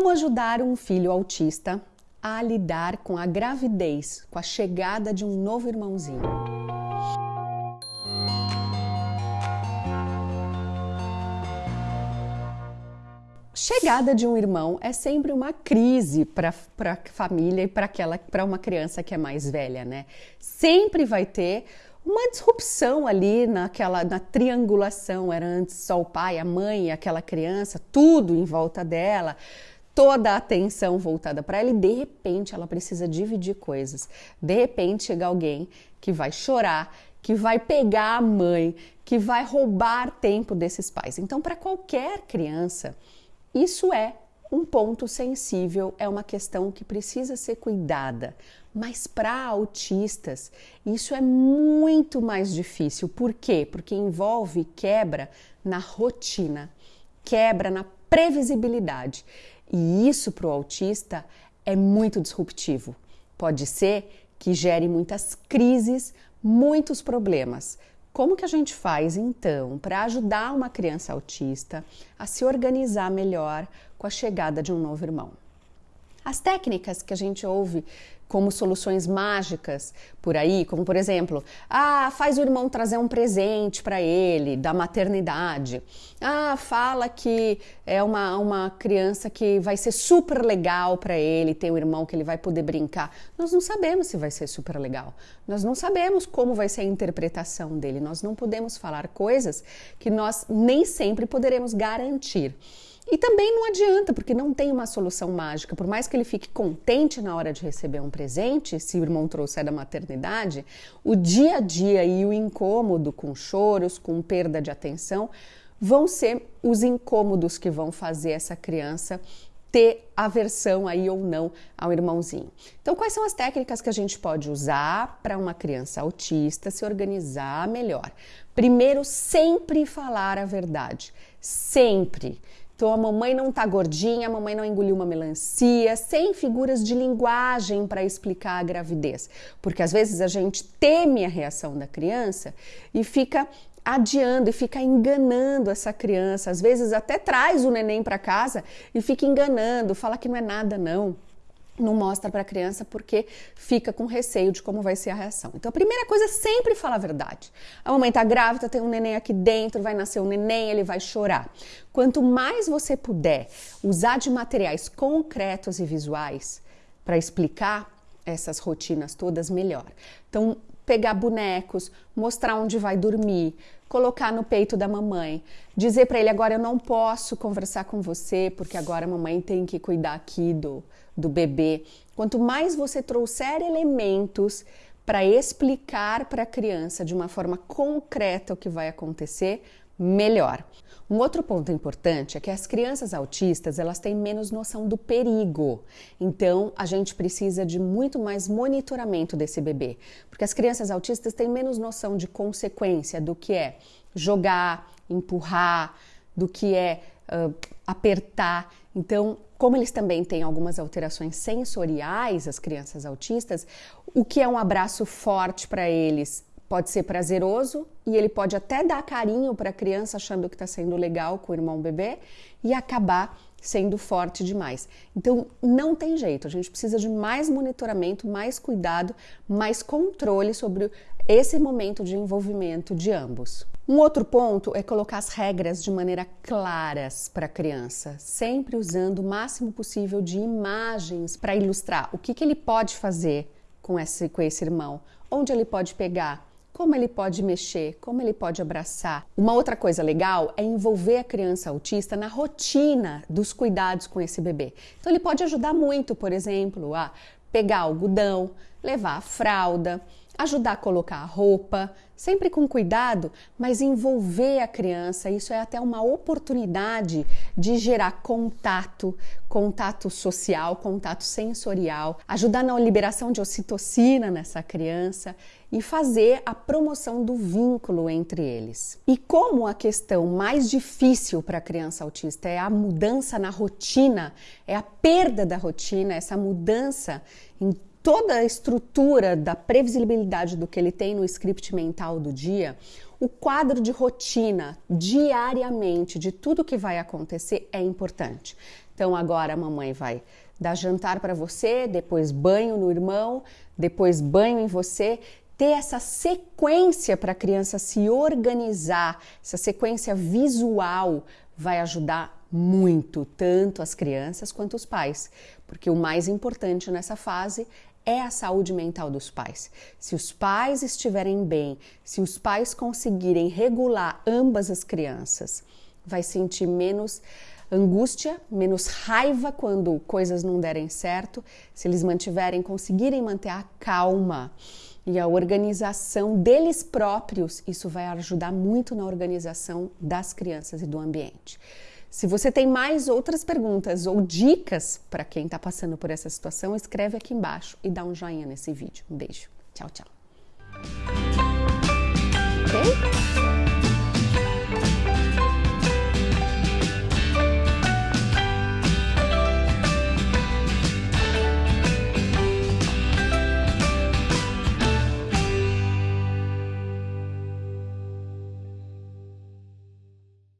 Como ajudar um filho autista a lidar com a gravidez, com a chegada de um novo irmãozinho? Chegada de um irmão é sempre uma crise para a família e para uma criança que é mais velha, né? Sempre vai ter uma disrupção ali naquela na triangulação. Era antes só o pai, a mãe aquela criança, tudo em volta dela toda a atenção voltada para ela e de repente ela precisa dividir coisas. De repente chega alguém que vai chorar, que vai pegar a mãe, que vai roubar tempo desses pais. Então, para qualquer criança, isso é um ponto sensível, é uma questão que precisa ser cuidada. Mas para autistas, isso é muito mais difícil. Por quê? Porque envolve quebra na rotina, quebra na previsibilidade. E isso para o autista é muito disruptivo. Pode ser que gere muitas crises, muitos problemas. Como que a gente faz então para ajudar uma criança autista a se organizar melhor com a chegada de um novo irmão? As técnicas que a gente ouve como soluções mágicas por aí, como por exemplo, ah, faz o irmão trazer um presente para ele da maternidade. Ah, fala que é uma, uma criança que vai ser super legal para ele, ter um irmão que ele vai poder brincar. Nós não sabemos se vai ser super legal. Nós não sabemos como vai ser a interpretação dele. Nós não podemos falar coisas que nós nem sempre poderemos garantir. E também não adianta, porque não tem uma solução mágica. Por mais que ele fique contente na hora de receber um presente, se o irmão trouxer da maternidade, o dia a dia e o incômodo com choros, com perda de atenção, vão ser os incômodos que vão fazer essa criança ter aversão aí ou não ao irmãozinho. Então, quais são as técnicas que a gente pode usar para uma criança autista se organizar melhor? Primeiro, sempre falar a verdade. Sempre. Então a mamãe não tá gordinha, a mamãe não engoliu uma melancia, sem figuras de linguagem para explicar a gravidez. Porque às vezes a gente teme a reação da criança e fica adiando e fica enganando essa criança. Às vezes até traz o neném para casa e fica enganando, fala que não é nada não não mostra para a criança porque fica com receio de como vai ser a reação. Então a primeira coisa é sempre falar a verdade. A mamãe está grávida, tem um neném aqui dentro, vai nascer um neném, ele vai chorar. Quanto mais você puder usar de materiais concretos e visuais para explicar essas rotinas todas, melhor. Então, pegar bonecos, mostrar onde vai dormir, colocar no peito da mamãe, dizer para ele agora eu não posso conversar com você porque agora a mamãe tem que cuidar aqui do do bebê. Quanto mais você trouxer elementos para explicar para a criança de uma forma concreta o que vai acontecer, melhor. Um outro ponto importante é que as crianças autistas elas têm menos noção do perigo. Então a gente precisa de muito mais monitoramento desse bebê, porque as crianças autistas têm menos noção de consequência do que é jogar, empurrar, do que é uh, apertar. Então como eles também têm algumas alterações sensoriais, as crianças autistas, o que é um abraço forte para eles pode ser prazeroso e ele pode até dar carinho para a criança achando que está sendo legal com o irmão bebê e acabar sendo forte demais. Então não tem jeito, a gente precisa de mais monitoramento, mais cuidado, mais controle sobre esse momento de envolvimento de ambos. Um outro ponto é colocar as regras de maneira claras para a criança, sempre usando o máximo possível de imagens para ilustrar o que, que ele pode fazer com esse, com esse irmão, onde ele pode pegar, como ele pode mexer, como ele pode abraçar. Uma outra coisa legal é envolver a criança autista na rotina dos cuidados com esse bebê. Então ele pode ajudar muito, por exemplo, a pegar algodão, levar a fralda, ajudar a colocar a roupa, sempre com cuidado, mas envolver a criança. Isso é até uma oportunidade de gerar contato, contato social, contato sensorial, ajudar na liberação de ocitocina nessa criança e fazer a promoção do vínculo entre eles. E como a questão mais difícil para a criança autista é a mudança na rotina, é a perda da rotina, essa mudança em toda a estrutura da previsibilidade do que ele tem no script mental do dia, o quadro de rotina diariamente de tudo que vai acontecer é importante. Então agora a mamãe vai dar jantar para você, depois banho no irmão, depois banho em você. Ter essa sequência para a criança se organizar, essa sequência visual vai ajudar muito, tanto as crianças quanto os pais, porque o mais importante nessa fase é a saúde mental dos pais. Se os pais estiverem bem, se os pais conseguirem regular ambas as crianças, vai sentir menos angústia, menos raiva quando coisas não derem certo, se eles mantiverem, conseguirem manter a calma e a organização deles próprios, isso vai ajudar muito na organização das crianças e do ambiente. Se você tem mais outras perguntas ou dicas para quem está passando por essa situação, escreve aqui embaixo e dá um joinha nesse vídeo. Um beijo. Tchau, tchau. Ok?